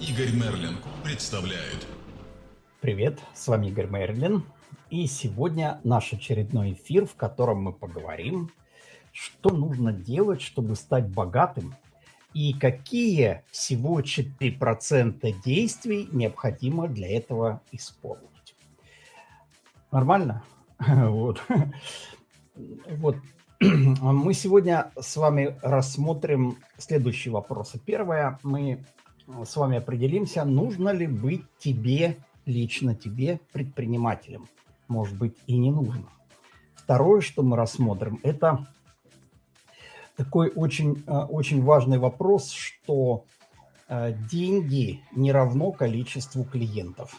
Игорь Мерлин представляет. Привет, с вами Игорь Мерлин. И сегодня наш очередной эфир, в котором мы поговорим, что нужно делать, чтобы стать богатым, и какие всего 4% действий необходимо для этого исполнить. Нормально? Вот. Вот. Мы сегодня с вами рассмотрим следующие вопросы. Первое, мы с вами определимся, нужно ли быть тебе, лично тебе, предпринимателем. Может быть, и не нужно. Второе, что мы рассмотрим, это такой очень, э, очень важный вопрос, что э, деньги не равно количеству клиентов.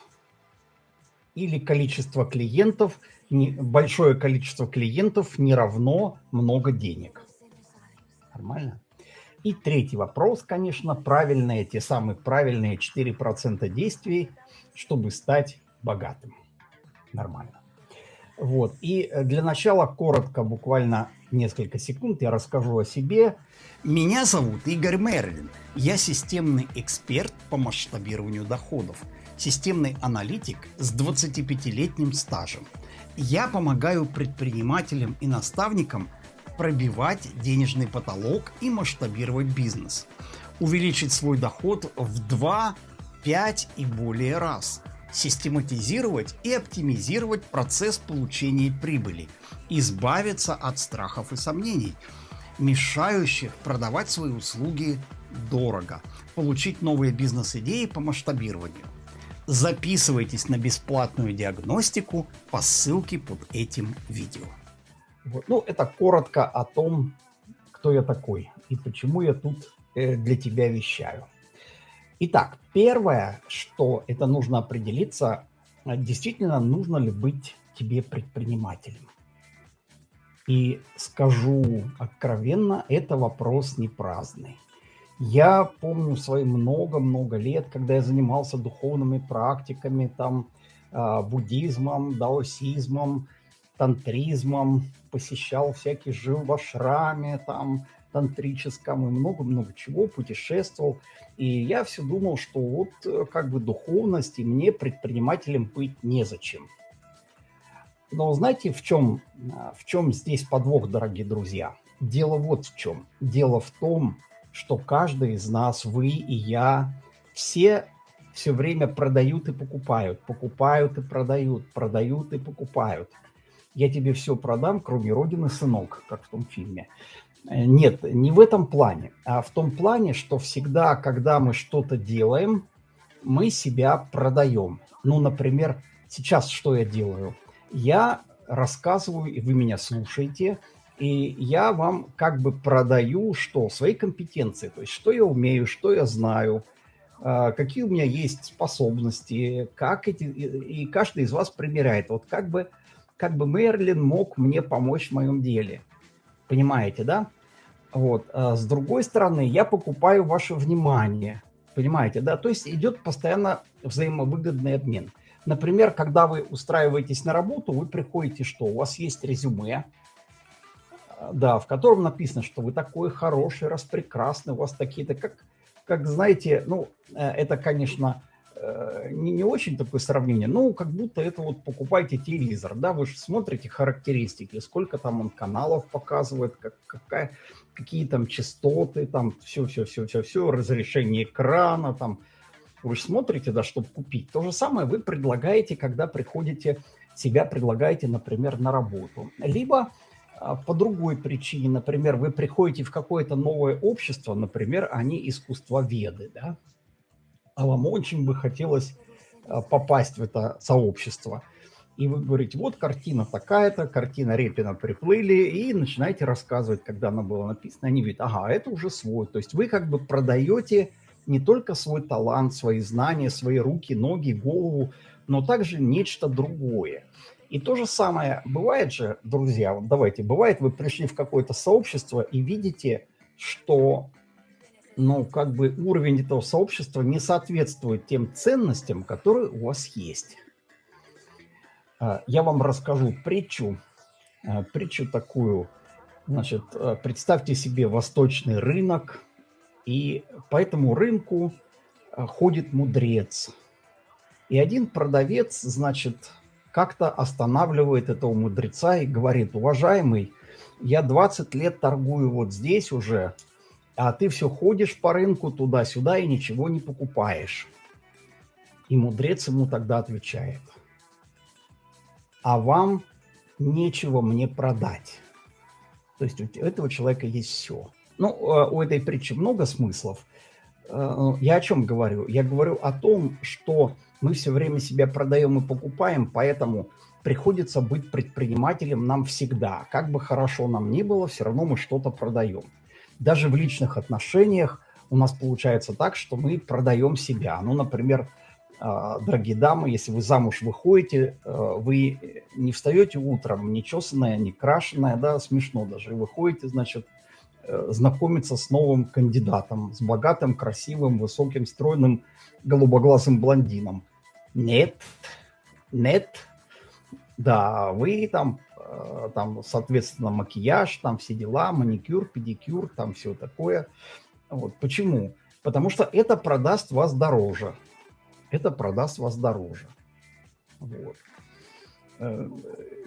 Или количество клиентов, большое количество клиентов не равно много денег. Нормально? И третий вопрос, конечно, правильные, те самые правильные 4% действий, чтобы стать богатым. Нормально. Вот. И э, для начала коротко, буквально несколько секунд, я расскажу о себе. Меня зовут Игорь Мерлин. Я системный эксперт по масштабированию доходов. Системный аналитик с 25-летним стажем. Я помогаю предпринимателям и наставникам пробивать денежный потолок и масштабировать бизнес. Увеличить свой доход в 2, 5 и более раз – систематизировать и оптимизировать процесс получения прибыли, избавиться от страхов и сомнений, мешающих продавать свои услуги дорого, получить новые бизнес-идеи по масштабированию. Записывайтесь на бесплатную диагностику по ссылке под этим видео. Вот. Ну, это коротко о том, кто я такой и почему я тут э, для тебя вещаю. Итак, первое, что это нужно определиться, а, действительно нужно ли быть тебе предпринимателем. И скажу откровенно, это вопрос не праздный. Я помню свои много-много лет, когда я занимался духовными практиками, там, а, буддизмом, даосизмом, тантризмом, посещал всякие жил в ашраме, там, тантрическом и много-много чего, путешествовал. И я все думал, что вот э, как бы духовность, и мне предпринимателем быть незачем. Но знаете, в чем, э, в чем здесь подвох, дорогие друзья? Дело вот в чем. Дело в том, что каждый из нас, вы и я, все все время продают и покупают, покупают и продают, продают и покупают. Я тебе все продам, кроме Родины, сынок, как в том фильме. Э, нет, не в этом плане, а в том плане, что всегда, когда мы что-то делаем, мы себя продаем. Ну, например, сейчас что я делаю? Я рассказываю, и вы меня слушаете, и я вам как бы продаю что? Свои компетенции, то есть что я умею, что я знаю, а, какие у меня есть способности, как эти, и каждый из вас примеряет. Вот как бы, как бы Мерлин мог мне помочь в моем деле – Понимаете, да? Вот. А с другой стороны, я покупаю ваше внимание. Понимаете, да? То есть идет постоянно взаимовыгодный обмен. Например, когда вы устраиваетесь на работу, вы приходите, что у вас есть резюме, да, в котором написано, что вы такой хороший, распрекрасный, у вас такие-то, как, как знаете, ну, э, это, конечно, Э, не, не очень такое сравнение, ну, как будто это вот покупаете телевизор, да, вы же смотрите характеристики, сколько там он каналов показывает, как, какая, какие там частоты, там все-все-все-все-все, разрешение экрана, там, вы же смотрите, да, чтобы купить. То же самое вы предлагаете, когда приходите, себя предлагаете, например, на работу. Либо а, по другой причине, например, вы приходите в какое-то новое общество, например, они искусствоведы, да, а вам очень бы хотелось а, попасть в это сообщество. И вы говорите, вот картина такая-то, картина Репина приплыли, и начинаете рассказывать, когда она была написана. Они говорят, ага, это уже свой. То есть вы как бы продаете не только свой талант, свои знания, свои руки, ноги, голову, но также нечто другое. И то же самое бывает же, друзья, вот давайте, бывает, вы пришли в какое-то сообщество и видите, что но как бы уровень этого сообщества не соответствует тем ценностям, которые у вас есть. А, я вам расскажу притчу, а, притчу такую. Значит, а, представьте себе восточный рынок, и по этому рынку ходит мудрец. И один продавец, значит, как-то останавливает этого мудреца и говорит, уважаемый, я 20 лет торгую вот здесь уже, а ты все ходишь по рынку туда-сюда и ничего не покупаешь. И мудрец ему тогда отвечает, а вам нечего мне продать. То есть у этого человека есть все. Ну, э, у этой притчи много смыслов. Э, я о чем говорю? Я говорю о том, что мы все время себя продаем и покупаем, поэтому приходится быть предпринимателем нам всегда. Как бы хорошо нам ни было, все равно мы что-то продаем. Даже в личных отношениях у нас получается так, что мы продаем себя. Ну, например, а, дорогие дамы, если вы замуж выходите, э, вы не встаете утром, не чесанная, не крашеная, да, смешно даже, вы ходите, значит, э, знакомиться с новым кандидатом, с богатым, красивым, высоким, стройным, голубоглазым блондином. Нет, нет, да, вы там, там, соответственно, макияж, там все дела, маникюр, педикюр, там все такое. Вот. Почему? Потому что это продаст вас дороже это продаст вас дороже. Вот. Э,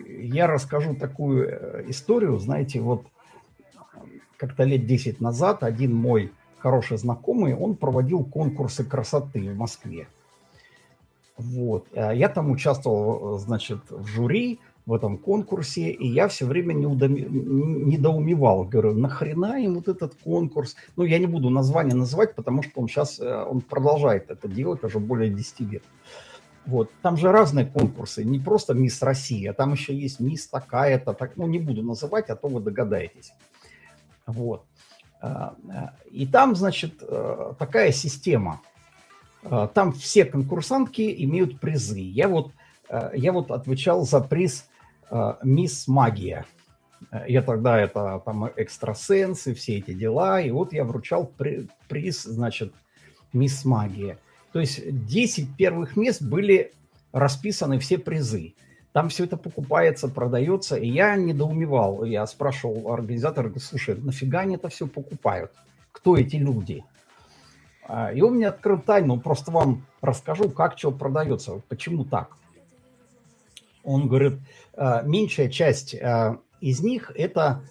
я расскажу такую э, историю. Знаете, вот как-то лет 10 назад один мой хороший знакомый, он проводил конкурсы красоты в Москве. Вот. Э, я там участвовал, значит, в жюри, в этом конкурсе, и я все время недоумевал. Говорю, нахрена им вот этот конкурс? Ну, я не буду название называть, потому что он сейчас э, он продолжает это делать уже более 10 лет. Вот. Там же разные конкурсы, не просто Мисс Россия, там еще есть Мисс такая-то, так, ну, не буду называть, а то вы догадаетесь. Вот. Э, э, и там, значит, такая система. Там все конкурсантки имеют призы. Я вот, я вот отвечал за приз «Мисс Магия». Я тогда это там экстрасенсы, все эти дела, и вот я вручал при, приз, значит, «Мисс Магия». То есть 10 первых мест были расписаны все призы. Там все это покупается, продается, и я недоумевал. Я спрашивал организатора, слушай, нафига они это все покупают? Кто эти люди? А, и он мне открыл тайну, просто вам расскажу, как что продается, почему так. Он говорит, «А, меньшая часть а, из них это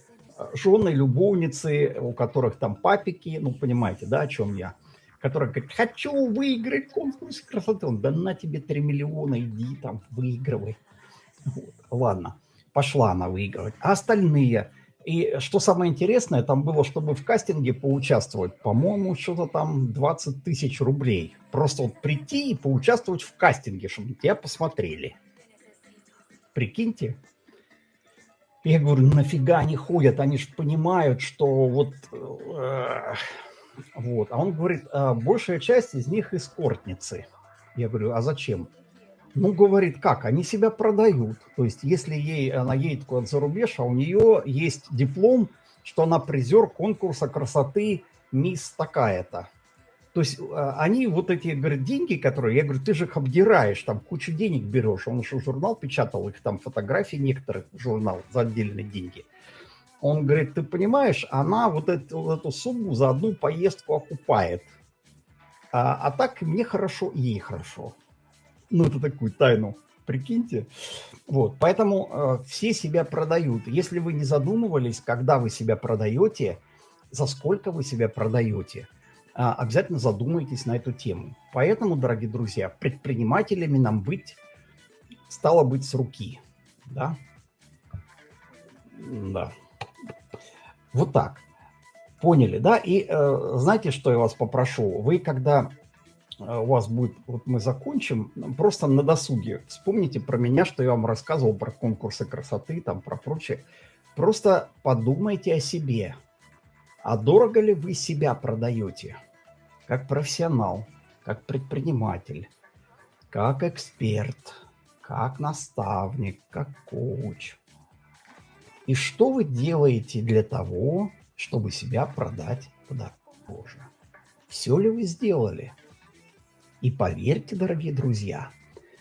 жены, любовницы, у которых там папики, ну, понимаете, да, о чем я, которые говорят, хочу выиграть конкурс красоты. Он, да на тебе 3 миллиона, иди там, выигрывай. Вот. Ладно, пошла она выигрывать. А остальные, и что самое интересное, там было, чтобы в кастинге поучаствовать, по-моему, что-то там 20 тысяч рублей. Просто вот прийти и поучаствовать в кастинге, чтобы тебя посмотрели. Прикиньте. Я говорю, нафига они ходят? Они же понимают, что вот... Э, вот. А он говорит, а большая часть из них эскортницы. Я говорю, а зачем? Ну, говорит, как? Они себя продают. То есть, если ей, она едет куда-то за рубеж, а у нее есть диплом, что она призер конкурса красоты мисс такая-то. То есть а, они вот эти, говорят, деньги, которые, я говорю, ты же их обдираешь, там кучу денег берешь. Он еще журнал печатал, их там фотографии некоторых журнал за отдельные деньги. Он говорит, ты понимаешь, она вот эту, вот эту сумму за одну поездку окупает. А, а так мне хорошо, ей хорошо. Ну, это такую тайну, прикиньте. Вот, поэтому э, все себя продают. Если вы не задумывались, когда вы себя продаете, за сколько вы себя продаете – обязательно задумайтесь на эту тему. Поэтому, дорогие друзья, предпринимателями нам быть стало быть с руки. Да? Да. Вот так. Поняли, да? И э, знаете, что я вас попрошу? Вы, когда э, у вас будет, вот мы закончим, просто на досуге вспомните про меня, что я вам рассказывал про конкурсы красоты, там, про прочее. Просто подумайте о себе. А дорого ли вы себя продаете? Как профессионал, как предприниматель, как эксперт, как наставник, как коуч. И что вы делаете для того, чтобы себя продать подороже? Все ли вы сделали? И поверьте, дорогие друзья,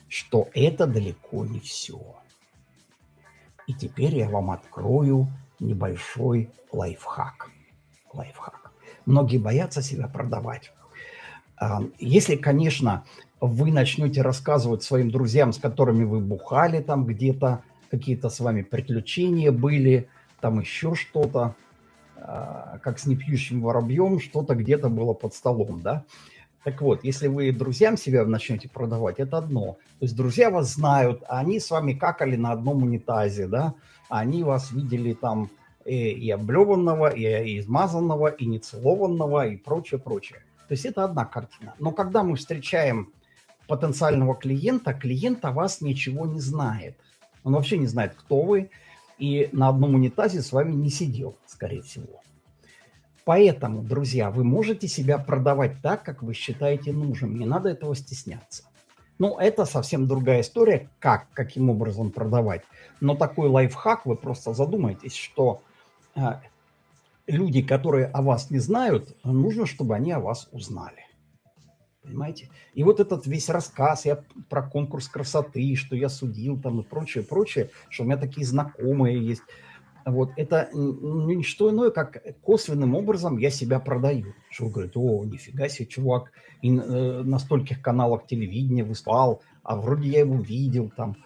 что это далеко не все. И теперь я вам открою небольшой лайфхак. Лайфхак. Многие боятся себя продавать. А, если, конечно, вы начнете рассказывать своим друзьям, с которыми вы бухали там где-то, какие-то с вами приключения были, там еще что-то, а, как с непьющим воробьем, что-то где-то было под столом, да. Так вот, если вы друзьям себя начнете продавать, это одно. То есть друзья вас знают, а они с вами какали на одном унитазе, да, они вас видели там и, облеванного, и, измазанного, и нецелованного, и прочее, прочее. То есть это одна картина. Но когда мы встречаем потенциального клиента, клиент о вас ничего не знает. Он вообще не знает, кто вы, и на одном унитазе с вами не сидел, скорее всего. Поэтому, друзья, вы можете себя продавать так, как вы считаете нужным. Не надо этого стесняться. Ну, это совсем другая история, как, каким образом продавать. Но такой лайфхак, вы просто задумаетесь, что люди, которые о вас не знают, нужно, чтобы они о вас узнали. Понимаете? И вот этот весь рассказ я про конкурс красоты, что я судил там и прочее, прочее, что у меня такие знакомые есть. Вот это не что иное, как косвенным образом я себя продаю. Что говорит, о, нифига себе, чувак, и э, на стольких каналах телевидения выступал, а вроде я его видел там.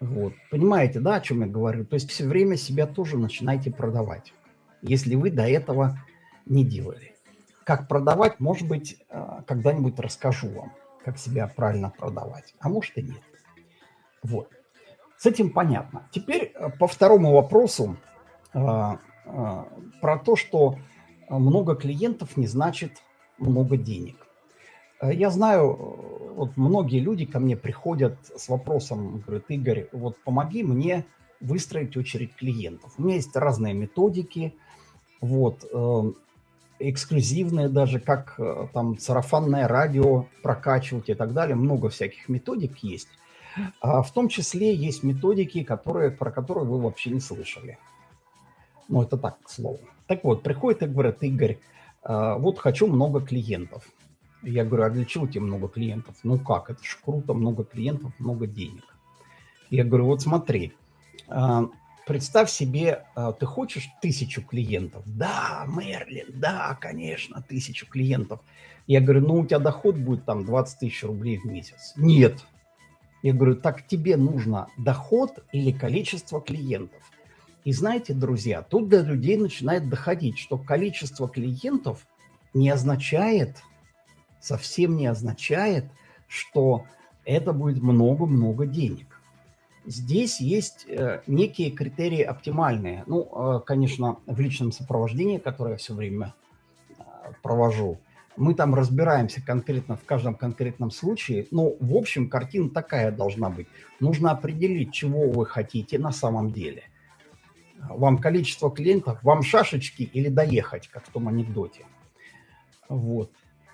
Вот. Понимаете, да, о чем я говорю? То есть все время себя тоже начинайте продавать, если вы до этого не делали. Как продавать, может быть, э, когда-нибудь расскажу вам, как себя правильно продавать, а может и нет. Вот. С этим понятно. Теперь э, по второму вопросу э, про то, что много клиентов не значит много денег. Я знаю, вот многие люди ко мне приходят с вопросом, говорят, Игорь, вот помоги мне выстроить очередь клиентов. У меня есть разные методики, вот, эксклюзивные даже, как э, там сарафанное радио прокачивать и так далее. Много всяких методик есть. А в том числе есть методики, которые, про которые вы вообще не слышали. Ну, это так, к слову. Так вот, приходит и говорит, Игорь, э, вот хочу много клиентов. Я говорю, а для чего тебе много клиентов? Ну как, это же круто, много клиентов, много денег. Я говорю, вот смотри, э, представь себе, а, ты хочешь тысячу клиентов? Да, Мерлин, да, конечно, тысячу клиентов. Я говорю, ну у тебя доход будет там 20 тысяч рублей в месяц. Нет. Я говорю, так тебе нужно доход или количество клиентов? И знаете, друзья, тут до людей начинает доходить, что количество клиентов не означает, совсем не означает, что это будет много-много денег. Здесь есть э, некие критерии оптимальные. Ну, э, конечно, в личном сопровождении, которое я все время э, провожу, мы там разбираемся конкретно в каждом конкретном случае, но в общем картина такая должна быть. Нужно определить, чего вы хотите на самом деле. Вам количество клиентов, вам шашечки или доехать, как в том анекдоте. Вот.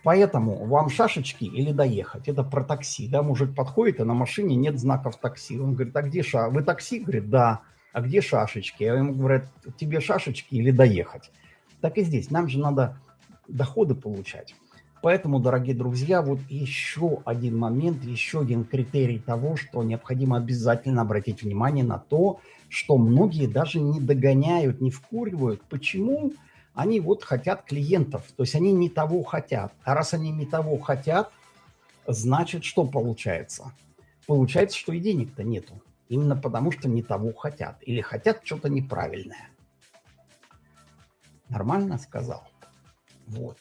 Поэтому вам шашечки или доехать? Это про такси. Да, мужик подходит, а на машине нет знаков такси. Он говорит, а где ша? Вы такси? Говорит, да. А где шашечки? А ему говорят, тебе шашечки или доехать? Так и здесь. Нам же надо доходы получать. Поэтому, дорогие друзья, вот еще один момент, еще один критерий того, что необходимо обязательно обратить внимание на то, что многие даже не догоняют, не вкуривают. Почему? Почему? Они вот хотят клиентов, то есть они не того хотят. А раз они не того хотят, значит, что получается? Получается, что и денег-то нету. Именно потому, что не того хотят. Или хотят что-то неправильное. Нормально сказал? Вот.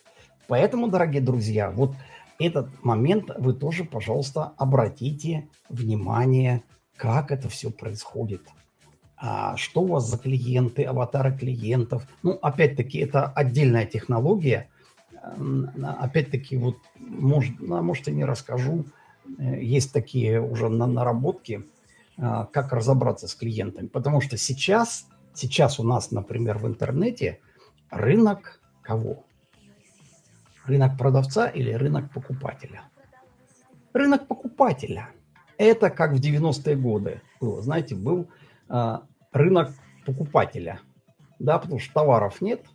Поэтому, дорогие друзья, вот этот момент вы тоже, пожалуйста, обратите внимание, как это все происходит а что у вас за клиенты, аватары клиентов. Ну, опять-таки, это отдельная технология. Опять-таки, вот, может, ну, может, и не расскажу. Э, есть такие уже наработки, а, как разобраться с клиентами. Потому что сейчас, сейчас у нас, например, в интернете рынок кого? Рынок продавца или рынок покупателя? Рынок покупателя. Это как в 90-е годы было. Знаете, был а, рынок покупателя, да, потому что товаров нет,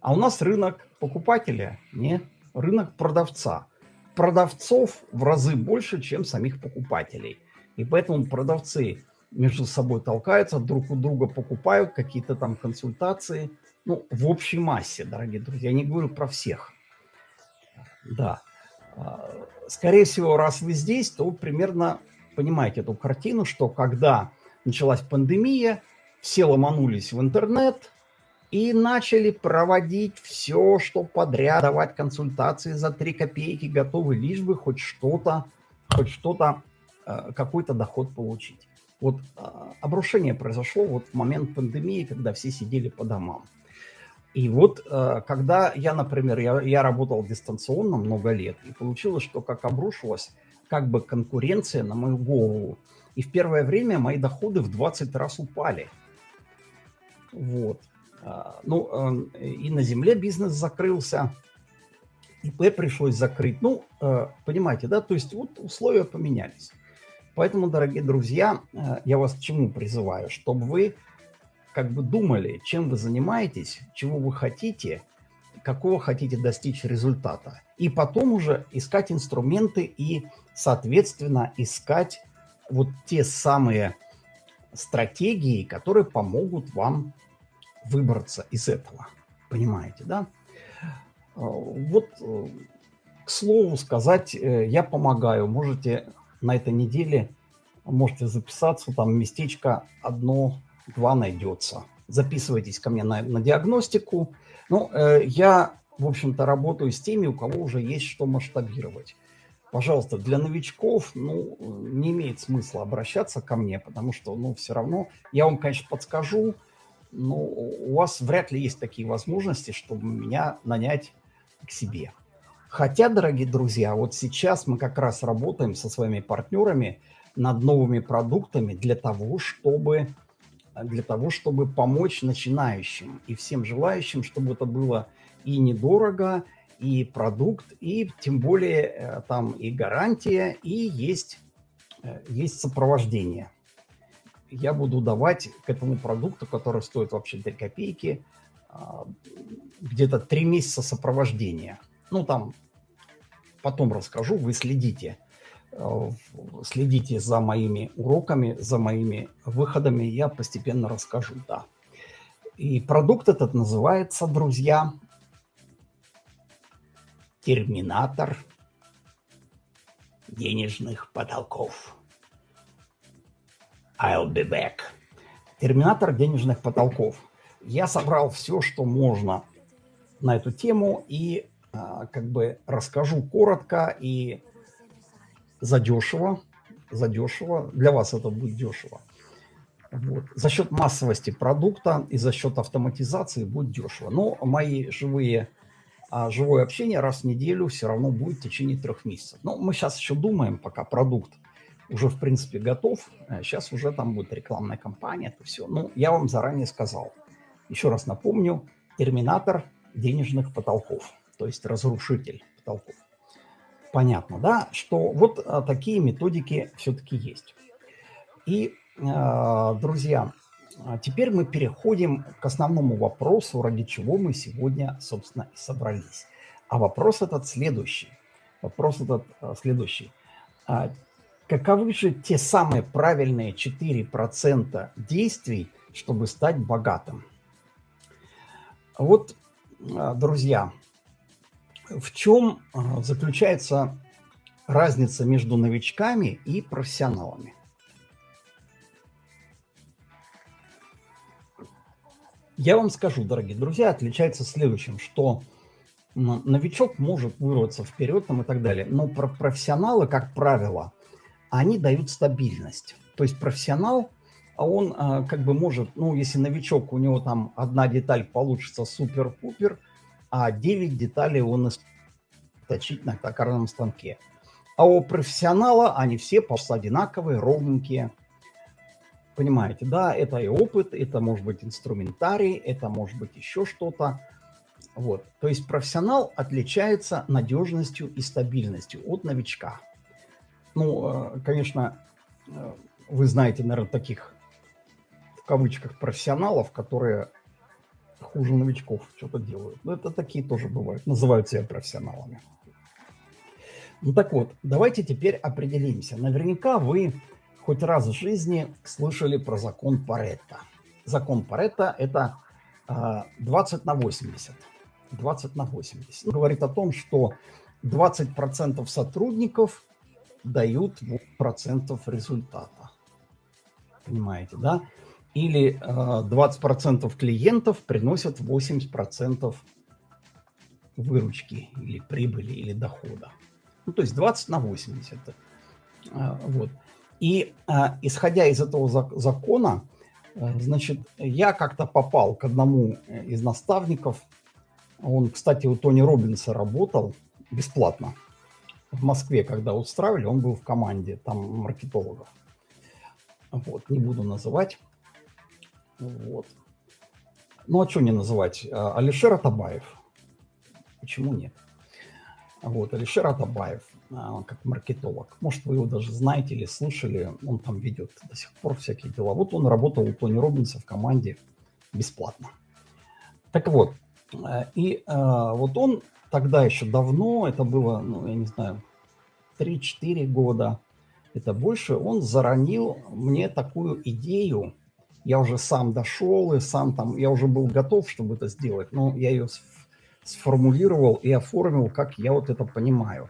а у нас рынок покупателя, не рынок продавца. Продавцов в разы больше, чем самих покупателей. И поэтому продавцы между собой толкаются, друг у друга покупают какие-то там консультации. Ну, в общей массе, дорогие друзья, я не говорю про всех. Да. А, скорее всего, раз вы здесь, то примерно понимаете эту картину, что когда началась пандемия, все ломанулись в интернет и начали проводить все, что подряд, давать консультации за 3 копейки, готовы лишь бы хоть что-то, хоть что-то, э, какой-то доход получить. Вот а, обрушение произошло вот в момент пандемии, когда все сидели по домам. И вот э, когда я, например, я, я работал дистанционно много лет, и получилось, что как обрушилась как бы конкуренция на мою голову. И в первое время мои доходы в 20 раз упали. Вот. А, ну, э, и на земле бизнес закрылся, ИП пришлось закрыть. Ну, э, понимаете, да, то есть вот условия поменялись. Поэтому, дорогие друзья, я вас к чему призываю? Чтобы вы как бы думали, чем вы занимаетесь, чего вы хотите, какого хотите достичь результата. И потом уже искать инструменты и, соответственно, искать вот те самые стратегии, которые помогут вам выбраться из этого. Понимаете, да? А, вот, э, к слову сказать, э, я помогаю. Можете на этой неделе, можете записаться, там местечко одно два найдется. Записывайтесь ко мне на, на диагностику. Ну, э, я, в общем-то, работаю с теми, у кого уже есть что масштабировать. Пожалуйста, для новичков, ну, не имеет смысла обращаться ко мне, потому что, ну, все равно, я вам, конечно, подскажу, но у вас вряд ли есть такие возможности, чтобы меня нанять к себе. Хотя, дорогие друзья, вот сейчас мы как раз работаем со своими партнерами над новыми продуктами для того, чтобы для того, чтобы помочь начинающим и всем желающим, чтобы это было и недорого, продукт, и тем более э, там и гарантия, и есть, э, есть сопровождение. Я буду давать к этому продукту, который стоит вообще 3 копейки, а, где-то 3 месяца сопровождения. Ну, там потом расскажу, вы следите Э, следите за моими уроками, за моими выходами, я постепенно расскажу, да. И продукт этот называется, друзья, терминатор денежных потолков. I'll be back. Терминатор денежных потолков. Я собрал все, что можно на эту тему и а, как бы расскажу коротко и задешево, задешево. Для вас это будет дешево. Вот. За счет массовости продукта и за счет автоматизации будет дешево. Но мои живые, а, живое общение раз в неделю все равно будет в течение трех месяцев. Но мы сейчас еще думаем, пока продукт уже в принципе готов. Сейчас а уже там будет рекламная кампания, это все. Ну, я вам заранее сказал. Еще раз напомню, терминатор денежных потолков, то есть разрушитель потолков понятно, да, что вот а, такие методики все-таки есть. И, а, друзья, теперь мы переходим к основному вопросу, ради чего мы сегодня, собственно, и собрались. А вопрос этот следующий. Вопрос этот следующий. Каковы же те самые правильные 4% действий, чтобы стать богатым? Вот, друзья, в чем а, заключается разница между новичками и профессионалами? Я вам скажу, дорогие друзья, отличается следующим, что новичок может вырваться вперед там и так далее, но про профессионалы, как правило, они дают стабильность. То есть профессионал, а он а, как бы может, ну, если новичок, у него там одна деталь получится супер-пупер – а 9 деталей он точить на токарном станке. А у профессионала они все просто одинаковые, ровненькие. Понимаете, да, это и опыт, это может быть инструментарий, это может быть еще что-то. Вот. То есть профессионал отличается надежностью и стабильностью от новичка. Ну, э, конечно, э, вы знаете, наверное, таких в кавычках профессионалов, которые хуже новичков что-то делают. Но это такие тоже бывают, называют себя профессионалами. Ну так вот, давайте теперь определимся. Наверняка вы хоть раз в жизни слышали про закон Паретта. Закон Паретта – это 20 а, на 80. 20 на 80. Он говорит о том, что 20% сотрудников дают 8% результата. Понимаете, да? Или э, 20% клиентов приносят 80% выручки или прибыли или дохода. Ну, то есть 20 на 80. Э, вот. И э, исходя из этого закона, э, значит, я как-то попал к одному из наставников. Он, кстати, у Тони Робинса работал бесплатно. В Москве, когда устраивали, он был в команде там маркетологов. Вот, не буду называть. Вот. Ну, а что не называть? Алишер Атабаев. Почему нет? Вот, Алишер Атабаев, а, как маркетолог. Может, вы его даже знаете или слышали, он там ведет до сих пор всякие дела. Вот он работал у Тони Робинса в команде бесплатно. Так вот, э, и а, вот он тогда еще давно, это было, ну, я не знаю, 3-4 года, это больше, он заронил мне такую идею, я уже сам дошел и сам там, я уже был готов, чтобы это сделать, но я ее сформулировал и оформил, как я вот это понимаю.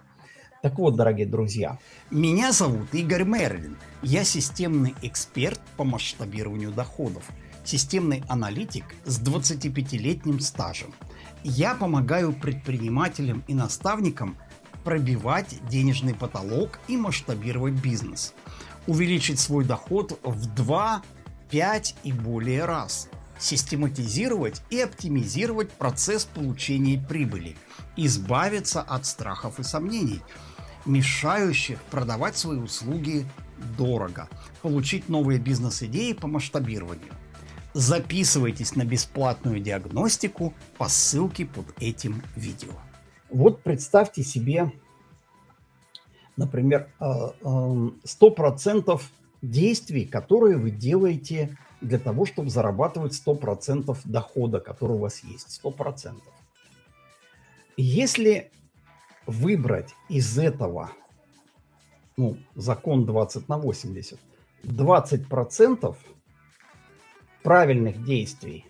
Так вот, дорогие друзья. Меня зовут Игорь Мерлин. Я системный эксперт по масштабированию доходов. Системный аналитик с 25-летним стажем. Я помогаю предпринимателям и наставникам пробивать денежный потолок и масштабировать бизнес. Увеличить свой доход в 2, 5 и более раз – систематизировать и оптимизировать процесс получения прибыли, избавиться от страхов и сомнений, мешающих продавать свои услуги дорого, получить новые бизнес-идеи по масштабированию. Записывайтесь на бесплатную диагностику по ссылке под этим видео. Вот представьте себе, например, 100% э, э, действий, которые вы делаете для того, чтобы зарабатывать 100% дохода, который у вас есть. 100%. Если выбрать из этого, ну, закон 20 на 80, 20% правильных действий,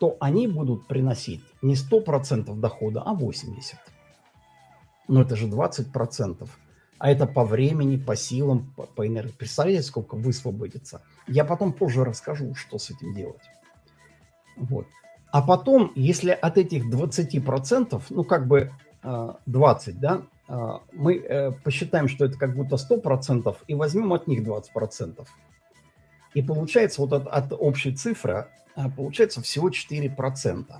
то они будут приносить не 100% дохода, а 80%. Но это же 20% а это по времени, по силам, по, по энергии. Представляете, сколько высвободится? Я потом позже расскажу, что с этим делать. Вот. А потом, если от этих 20%, ну как бы 20, э, да, э, мы э, посчитаем, что это как будто 100%, и возьмем от них 20%. И получается вот от, от общей цифры, получается всего 4%.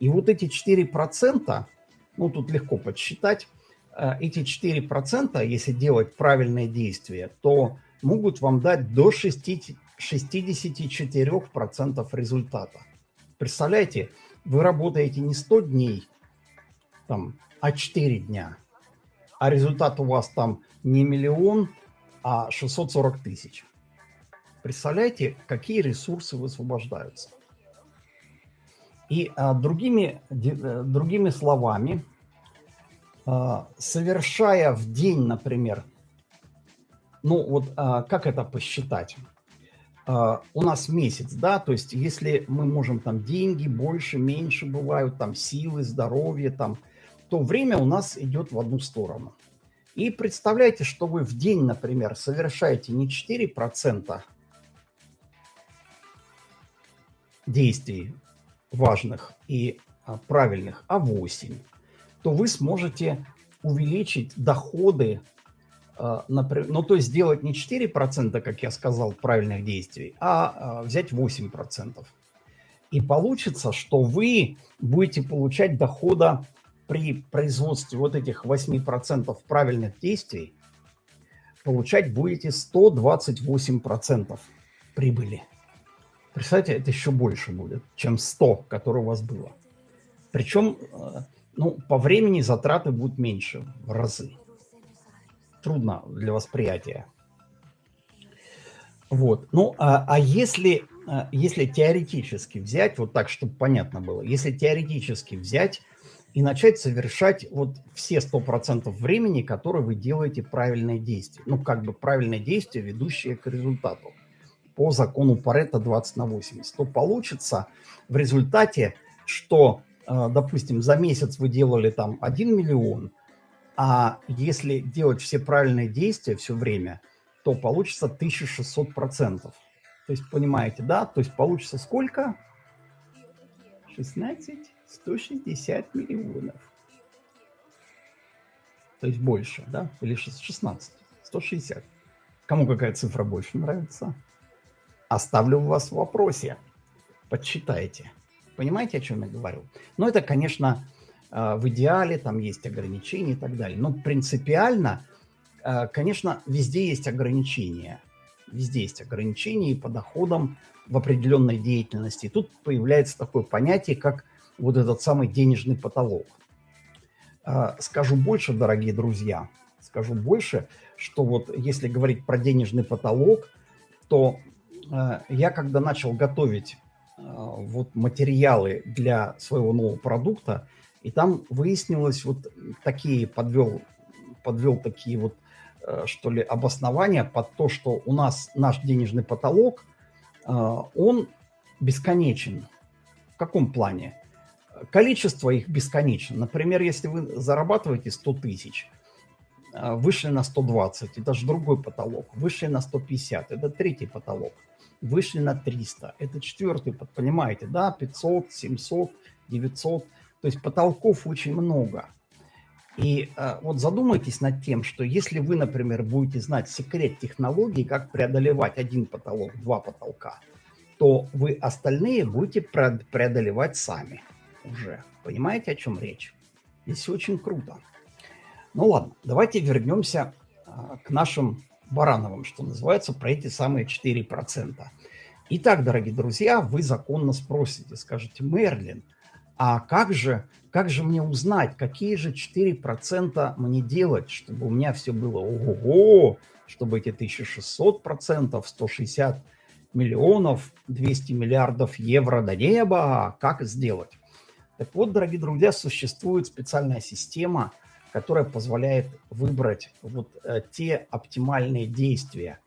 И вот эти 4%, ну тут легко подсчитать, эти 4%, если делать правильные действия, то могут вам дать до 64% результата. Представляете, вы работаете не 100 дней, там, а 4 дня, а результат у вас там не миллион, а 640 тысяч. Представляете, какие ресурсы высвобождаются. И а, другими, э, другими словами, совершая в день, например, ну вот а, как это посчитать? А, у нас месяц, да, то есть если мы можем там деньги больше, меньше бывают, там силы, здоровье, там, то время у нас идет в одну сторону. И представляете, что вы в день, например, совершаете не 4% действий важных и правильных, а 8% то вы сможете увеличить доходы, э, например, ну то есть сделать не 4%, как я сказал, правильных действий, а э, взять 8%. И получится, что вы будете получать дохода при производстве вот этих 8% правильных действий, получать будете 128% прибыли. Представьте, это еще больше будет, чем 100, которое у вас было. Причем э, ну, по времени затраты будут меньше в разы. Трудно для восприятия. Вот. Ну, а, а если, а, если теоретически взять, вот так, чтобы понятно было, если теоретически взять и начать совершать вот все 100% времени, которые вы делаете правильные действия. Ну, как бы правильные действия, ведущие к результату по закону Паретта 20 на 80, то получится в результате, что допустим, за месяц вы делали там 1 миллион, а если делать все правильные действия все время, то получится 1600 процентов. То есть, понимаете, да? То есть получится сколько? 16, 160 миллионов. То есть больше, да? Или 16, 160. Кому какая цифра больше нравится? Оставлю вас в вопросе. Подсчитайте. Понимаете, о чем я говорю? Но это, конечно, э, в идеале, там есть ограничения и так далее. Но принципиально, э, конечно, везде есть ограничения. Везде есть ограничения по доходам в определенной деятельности. И тут появляется такое понятие, как вот этот самый денежный потолок. Э, скажу больше, дорогие друзья, скажу больше, что вот если говорить про денежный потолок, то я когда начал готовить вот материалы для своего нового продукта, и там выяснилось вот такие, подвел, подвел такие вот, что ли, обоснования под то, что у нас наш денежный потолок, он бесконечен. В каком плане? количество их бесконечно. Например, если вы зарабатываете 100 тысяч, вышли на 120, это же другой потолок. Вышли на 150, это третий потолок. Вышли на 300, это четвертый, понимаете, да, 500, 700, 900. То есть потолков очень много. И э, вот задумайтесь над тем, что если вы, например, будете знать секрет технологии, как преодолевать один потолок, два потолка, то вы остальные будете преодолевать сами уже. Понимаете, о чем речь? Здесь очень круто. Ну ладно, давайте вернемся а, к нашим Барановым, что называется, про эти самые 4%. Итак, дорогие друзья, вы законно спросите, скажете, Мерлин, а как же, как же мне узнать, какие же 4% мне делать, чтобы у меня все было ого-го, чтобы эти 1600%, 160 миллионов, 200 миллиардов евро до неба, как сделать? Так вот, дорогие друзья, существует специальная система, которая позволяет выбрать вот э, те оптимальные действия.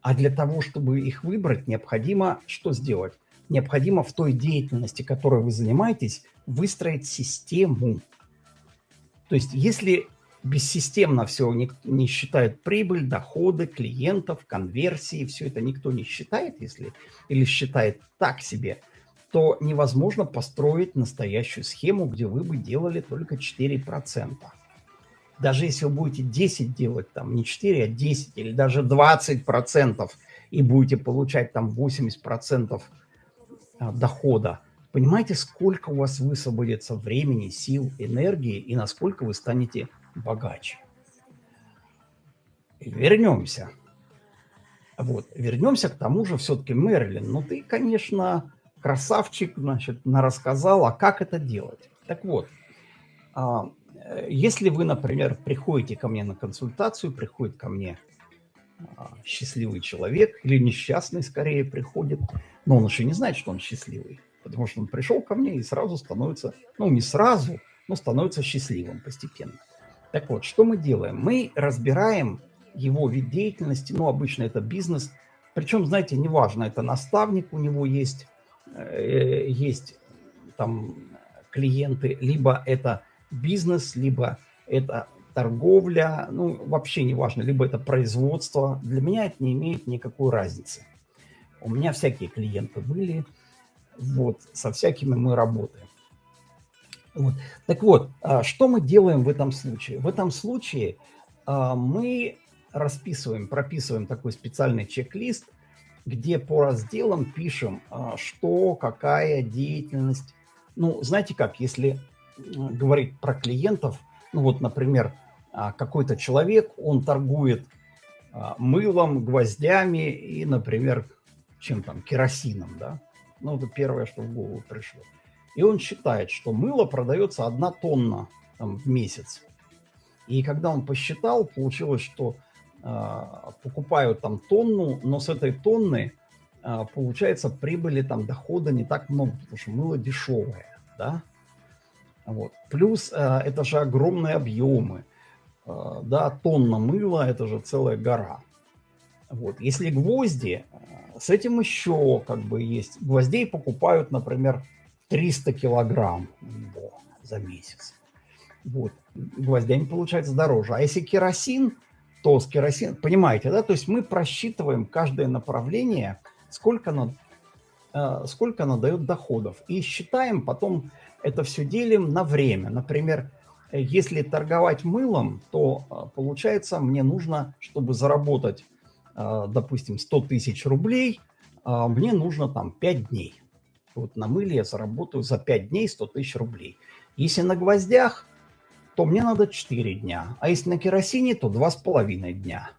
А для того, чтобы их выбрать, необходимо что сделать? Необходимо в той деятельности, которой вы занимаетесь, выстроить систему. То есть, если бессистемно все не, не считает прибыль, доходы, клиентов, конверсии, все это никто не считает, если или считает так себе – то невозможно построить настоящую схему, где вы бы делали только 4%. Даже если вы будете 10 делать, там не 4, а 10 или даже 20% и будете получать там 80% а, дохода, понимаете, сколько у вас высвободится времени, сил, энергии и насколько вы станете богаче. Вернемся. Вот, вернемся к тому же все-таки, Мерлин. Ну, ты, конечно, красавчик, значит, рассказал, а как это делать. Так вот, а, если вы, например, приходите ко мне на консультацию, приходит ко мне а, счастливый человек, или несчастный скорее приходит, но он еще не знает, что он счастливый, потому что он пришел ко мне и сразу становится, ну не сразу, но становится счастливым постепенно. Так вот, что мы делаем? Мы разбираем его вид деятельности, ну обычно это бизнес, причем, знаете, неважно, это наставник у него есть, Э, есть там клиенты, либо это бизнес, либо это торговля, ну, вообще не важно, либо это производство. Для меня это не имеет никакой разницы. У меня всякие клиенты были, вот, со всякими мы работаем. Вот. Так вот, а что мы делаем в этом случае? В этом случае а, мы расписываем, прописываем такой специальный чек-лист, где по разделам пишем, а, что, какая деятельность. Ну, знаете как, если говорить про клиентов, ну вот, например, а, какой-то человек, он торгует а, мылом, гвоздями и, например, чем там, керосином, да? Ну, это первое, что в голову пришло. И он считает, что мыло продается одна тонна там, в месяц. И когда он посчитал, получилось, что а, покупают там тонну, но с этой тонны а, получается прибыли, там дохода не так много, потому что мыло дешевое, да. Вот. Плюс а, это же огромные объемы, да, тонна мыла, это же целая гора. Вот. Если гвозди, с этим еще как бы есть. Гвоздей покупают, например, 300 килограмм за месяц. Вот. Гвоздями получается дороже. А если керосин, то с керосин, понимаете, да? То есть мы просчитываем каждое направление, сколько оно, э, сколько оно дает доходов. И считаем, потом это все делим на время. Например, если торговать мылом, то э, получается мне нужно, чтобы заработать, э, допустим, 100 тысяч рублей, э, мне нужно там 5 дней. Вот на мыле я заработаю за 5 дней 100 тысяч рублей. Если на гвоздях, то мне надо 4 дня. А если на керосине, то 2,5 дня.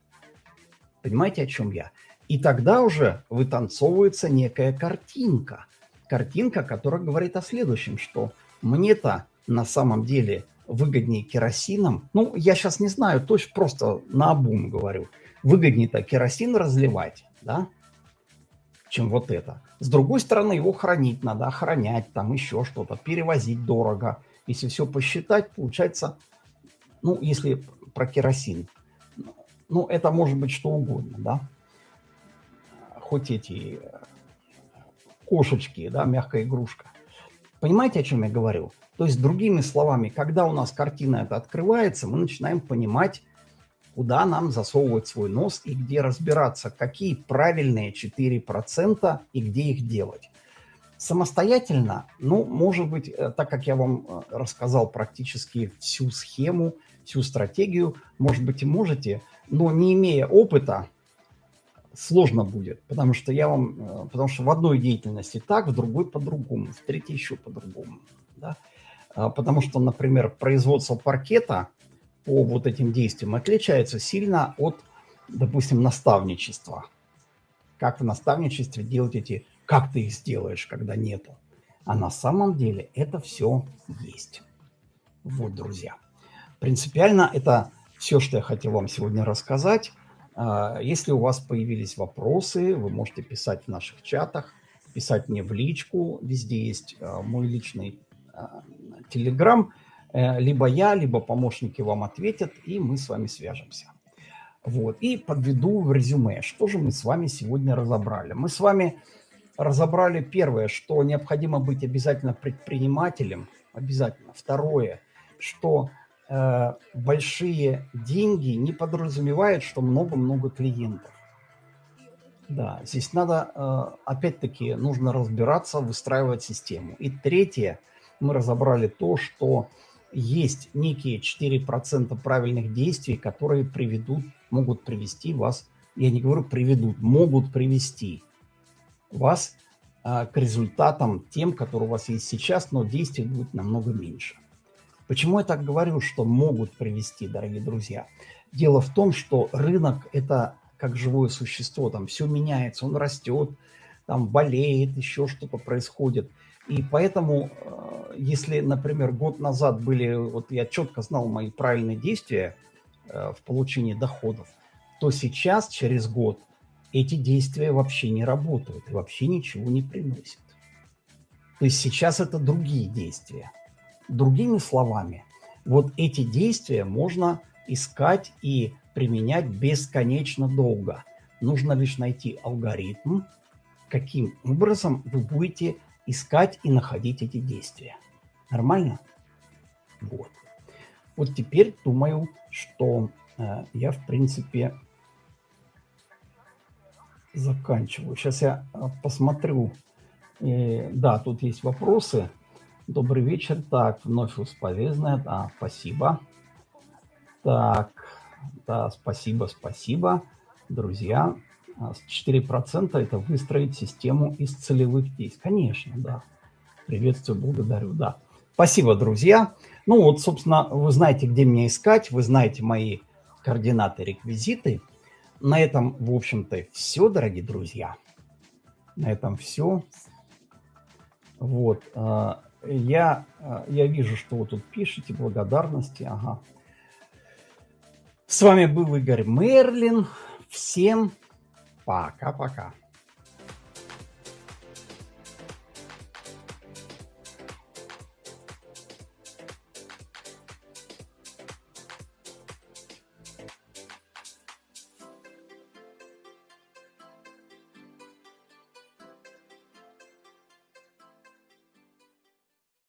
Понимаете, о чем я? И тогда уже вытанцовывается некая картинка. Картинка, которая говорит о следующем, что мне-то на самом деле выгоднее керосином, ну, я сейчас не знаю, точно просто на обум говорю, выгоднее-то керосин разливать, да, чем вот это. С другой стороны, его хранить надо, охранять, там еще что-то, перевозить дорого. Если все посчитать, получается, ну, если про керосин, ну, это может быть что угодно, да. Хоть эти кошечки, да, мягкая игрушка. Понимаете, о чем я говорю? То есть, другими словами, когда у нас картина эта открывается, мы начинаем понимать, куда нам засовывать свой нос и где разбираться, какие правильные 4% и где их делать. Самостоятельно, ну, может быть, э, так как я вам э, рассказал практически всю схему, всю стратегию, может быть, и можете, но не имея опыта, сложно будет, потому что я вам, э, потому что в одной деятельности так, в другой по-другому, в третьей еще по-другому, да? А, потому что, например, производство паркета по вот этим действиям отличается сильно от, допустим, наставничества. Как в наставничестве делать эти, как ты их сделаешь, когда нету. А на самом деле это все есть. Вот, друзья. Принципиально это все, что я хотел вам сегодня рассказать. А, если у вас появились вопросы, вы можете писать в наших чатах, писать мне в личку. Везде есть а, мой личный Telegram. Э, либо я, либо помощники вам ответят, и мы с вами свяжемся. Вот. И подведу в резюме, что же мы с вами сегодня разобрали. Мы с вами разобрали первое, что необходимо быть обязательно предпринимателем, обязательно. Второе, что большие деньги не подразумевают, что много-много клиентов. Да, здесь надо, э, опять-таки, нужно разбираться, выстраивать систему. И третье – мы разобрали то, что есть некие 4% правильных действий, которые приведут, могут привести вас, я не говорю приведут, могут привести вас а, к результатам тем, которые у вас есть сейчас, но действий будет намного меньше. Почему я так говорю, что могут привести, дорогие друзья? Дело в том, что рынок – это как живое существо, там все меняется, он растет, там болеет, еще что-то происходит – и поэтому, э, если, например, год назад были, вот я четко знал мои правильные действия э, в получении доходов, то сейчас, через год, эти действия вообще не работают и вообще ничего не приносят. То есть сейчас это другие действия. Другими словами, вот эти действия можно искать и применять бесконечно долго. Нужно лишь найти алгоритм, каким образом вы будете искать и находить эти действия. Нормально? Вот. Вот теперь думаю, что э, я, в принципе, заканчиваю. Сейчас я э, посмотрю. Э, да, тут есть вопросы. Добрый вечер. Так, вновь усполезная. Да, спасибо. Так, да, спасибо, спасибо. Друзья, 4% а это выстроить систему из целевых действий. Конечно, да. Приветствую, благодарю, да. Спасибо, друзья. Ну вот, собственно, вы знаете, где меня искать, вы знаете мои координаты, реквизиты. На этом, в общем-то, все, дорогие друзья. На этом все. Вот. Я, а, я вижу, что вы тут пишете, благодарности. Ага. С вами был Игорь Мерлин. Всем Пока-пока.